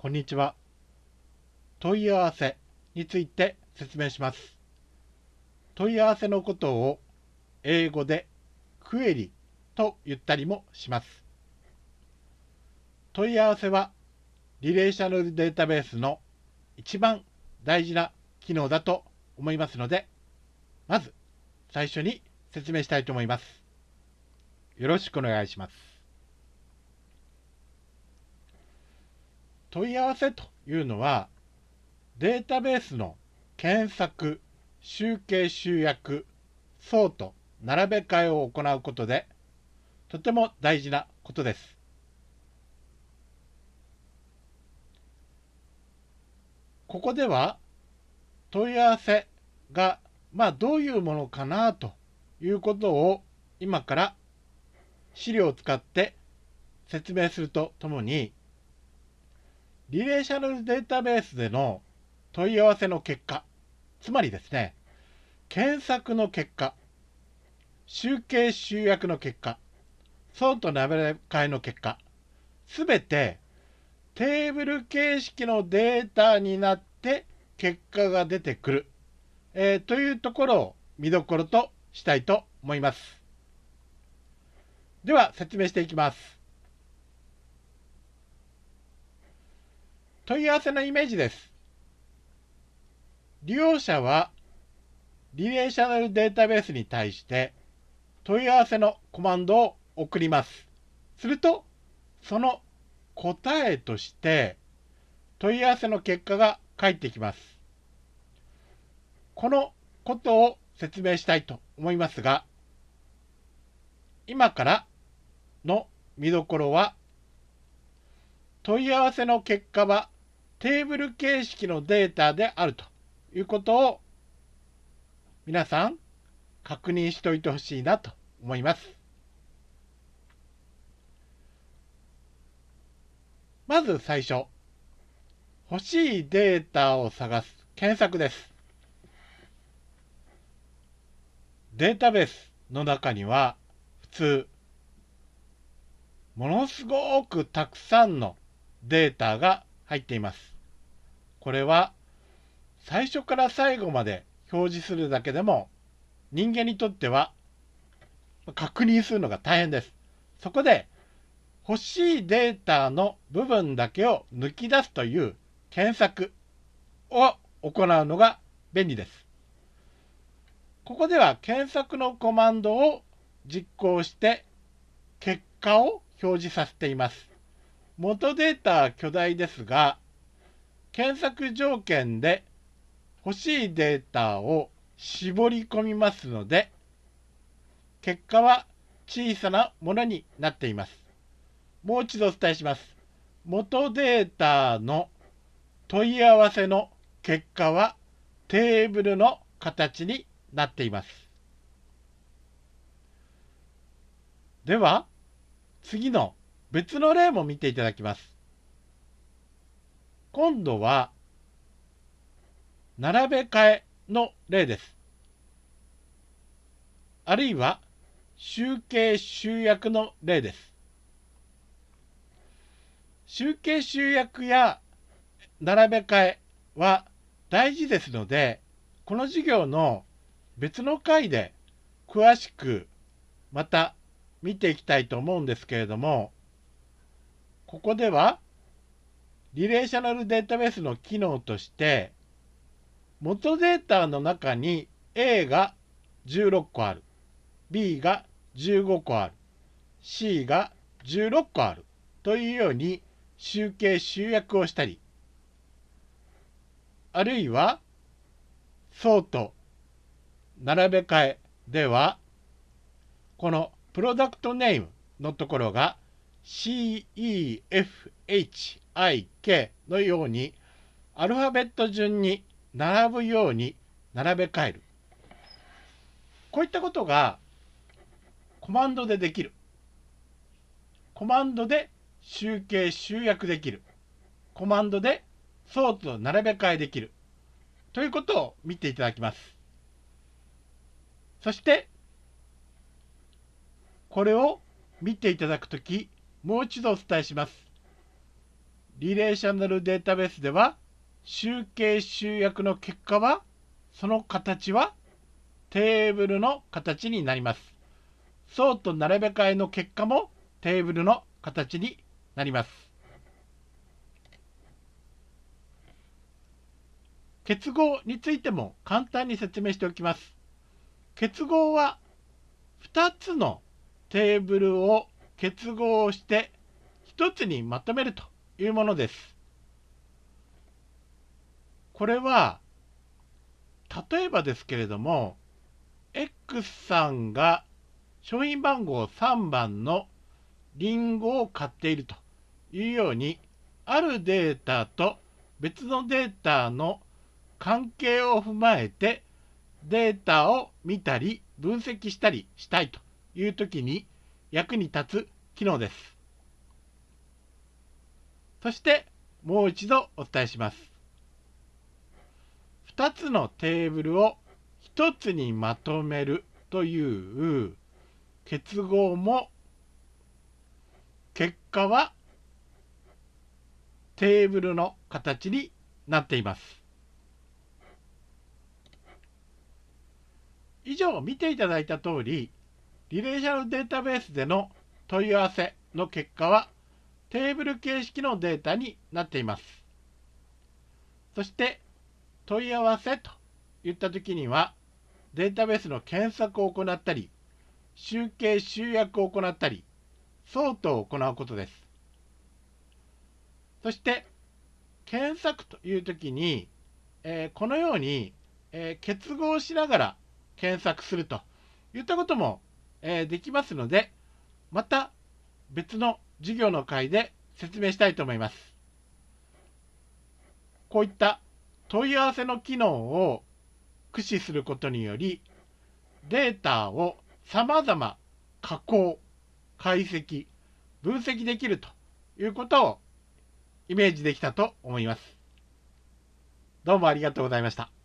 こんにちは。問い合わせについて説明します。問い合わせのことを英語でクエリと言ったりもします。問い合わせはリレーショナルデータベースの一番大事な機能だと思いますので、まず最初に説明したいと思います。よろしくお願いします。問い合わせというのはデータベースの検索、集計集約、ソート、並べ替えを行うことでとても大事なことです。ここでは問い合わせがまあどういうものかなということを今から資料を使って説明するとともにリレーショナルデータベースでの問い合わせの結果、つまりですね、検索の結果、集計集約の結果、ソート並べ替えの結果、すべてテーブル形式のデータになって結果が出てくる、えー、というところを見どころとしたいと思います。では説明していきます。問い合わせのイメージです。利用者はリレーショナルデータベースに対して問い合わせのコマンドを送ります。すると、その答えとして問い合わせの結果が返ってきます。このことを説明したいと思いますが、今からの見どころは、問い合わせの結果はテーブル形式のデータであるということを皆さん確認しておいてほしいなと思います。まず最初、欲しいデータを探す検索です。データベースの中には普通、ものすごくたくさんのデータが入っています。これは最初から最後まで表示するだけでも人間にとっては確認するのが大変です。そこで欲しいデータの部分だけを抜き出すという検索を行うのが便利です。ここでは検索のコマンドを実行して結果を表示させています。元データ巨大ですが、検索条件で欲しいデータを絞り込みますので、結果は小さなものになっています。もう一度お伝えします。元データの問い合わせの結果はテーブルの形になっています。では、次の別の例も見ていただきます。今度は、並べ替えの例です。あるいは、集計集約の例です。集計集約や並べ替えは大事ですので、この授業の別の回で詳しくまた見ていきたいと思うんですけれども、ここではリレーショナルデータベースの機能として、元データの中に A が16個ある、B が15個ある、C が16個あるというように集計集約をしたり、あるいは、ソート、並べ替えでは、このプロダクトネームのところが CEFH IK のようにアルファベット順に並ぶように並べ替える。こういったことがコマンドでできる。コマンドで集計集約できる。コマンドでソート並べ替えできる。ということを見ていただきます。そして、これを見ていただくとき、もう一度お伝えします。リレーショナルデータベースでは集計集約の結果はその形はテーブルの形になります。層と並べ替えの結果もテーブルの形になります。結合についても簡単に説明しておきます。結合は2つのテーブルを結合して1つにまとめるというものです。これは例えばですけれども X さんが商品番号3番のリンゴを買っているというようにあるデータと別のデータの関係を踏まえてデータを見たり分析したりしたいという時に役に立つ機能です。そしてもう一度お伝えします。2つのテーブルを1つにまとめるという結合も結果はテーブルの形になっています。以上見ていただいた通りリレーショナルデータベースでの問い合わせの結果はテーブル形式のデータになっています。そして問い合わせといった時にはデータベースの検索を行ったり集計集約を行ったりソートを行うことです。そして検索という時に、えー、このように、えー、結合しながら検索するといったことも、えー、できますのでまた別の授業の回で説明したいと思います。こういった問い合わせの機能を駆使することによりデータをさまざま加工解析分析できるということをイメージできたと思います。どうもありがとうございました。